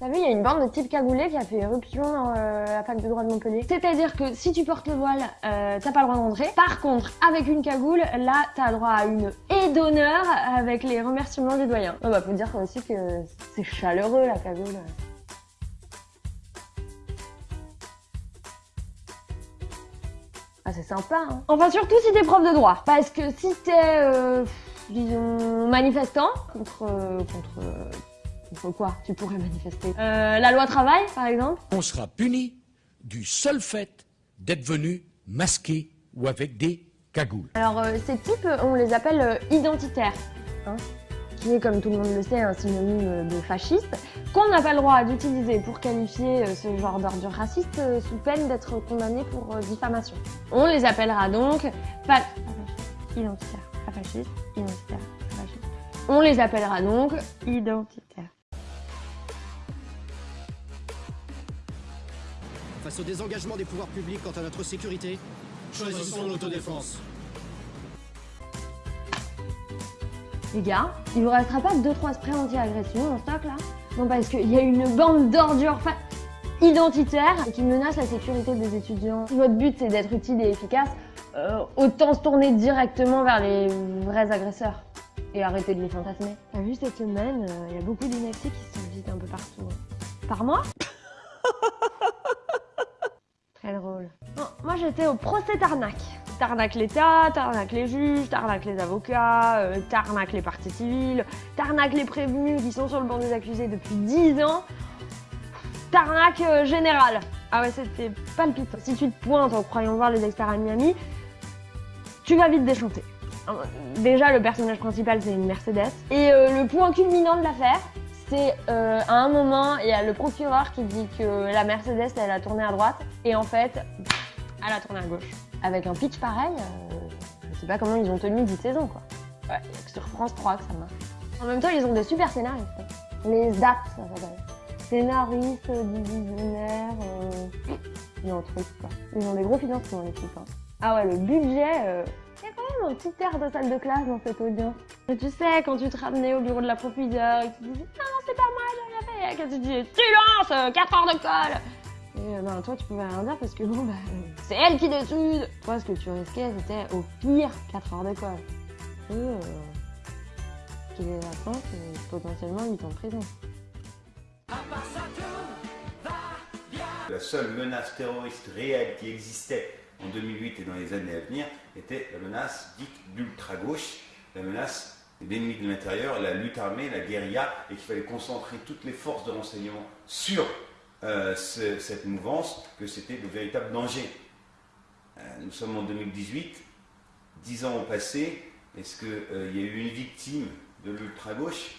T'as vu, il y a une bande de type cagoulé qui a fait éruption dans euh, la fac de droit de Montpellier. C'est-à-dire que si tu portes le voile, euh, t'as pas le droit d'entrer. Par contre, avec une cagoule, là, t'as droit à une haie d'honneur avec les remerciements du doyen. Oh, bah, faut dire aussi que c'est chaleureux, la cagoule. Ah, c'est sympa, hein. Enfin, surtout si t'es prof de droit. Parce que si t'es, euh, disons, manifestant contre... contre... contre quoi tu pourrais manifester? Euh, La loi travail, par exemple On sera puni du seul fait d'être venu masqué ou avec des cagoules. Alors, euh, ces types, euh, on les appelle euh, identitaires, hein, qui est, comme tout le monde le sait, un synonyme de fasciste, qu'on n'a pas le droit d'utiliser pour qualifier euh, ce genre d'ordure raciste sous peine d'être condamné pour diffamation. On les appellera donc identitaires, pas fascistes, identitaires, pas fascistes. On les appellera donc identitaires. Face au désengagement des pouvoirs publics quant à notre sécurité, choisissons l'autodéfense. Les gars, il vous restera pas 2-3 sprays anti-agression en stock là? Non, parce qu'il y a une bande d'ordures fa- identitaires qui menace la sécurité des étudiants. Si votre but c'est d'être utile et efficace, euh, autant se tourner directement vers les vrais agresseurs et arrêter de les fantasmer. T'as vu cette semaine, euh, il y a beaucoup d'inactifs qui se visitent un peu partout. hein. Par mois Très drôle. Moi j'étais au procès Tarnac. Tarnac l'État, Tarnac les juges, Tarnac les avocats, euh, Tarnac les parties civiles, Tarnac les prévenus qui sont sur le banc des accusés depuis 10 ans, Tarnac euh, général. Ah ouais, c'était palpitant. Si tu te pointes en croyant voir les experts à Miami, tu vas vite déchanter. Euh, Déjà, le personnage principal, c'est une Mercedes. Et euh, le point culminant de l'affaire, c'est euh, à un moment, il y a le procureur qui dit que la Mercedes, elle a tourné à droite. Et en fait, elle a tourné à gauche. Avec un pitch pareil, euh, je sais pas comment ils ont tenu 10 saisons, quoi. Ouais, sur France 3 que ça marche. En même temps, ils ont des super scénaristes. hein. Les ZAP, ça s'appelle. Scénaristes, divisionnaires, euh... il y a un truc, quoi. Ils ont des gros financements, les types. hein. Ah ouais, le budget... euh, Il y a quand même un petit air de salle de classe dans cette audience. Et tu sais, quand tu te ramenais au bureau de la proviseur et que tu disais « Non, c'est pas moi, j'ai rien fait !» Et que tu disais « Silence 4 heures de colle !» Et euh, ben toi, tu pouvais rien dire parce que bon, bah, euh, c'est elle qui décide Toi, ce que tu risquais, c'était au pire 4 heures de colle. Et euh, qu'il est maintenant, c'est potentiellement 8 ans de prison. La seule menace terroriste réelle qui existait en 2008 et dans les années à venir était la menace dite d'ultra-gauche, la menace des ennemis de l'intérieur, la lutte armée, la guérilla, et qu'il fallait concentrer toutes les forces de renseignement sur euh, ce- cette mouvance, que c'était le véritable danger. Euh, nous sommes en 2018, dix ans ont passé, est-ce qu'il y a eu une victime de l'ultra-gauche?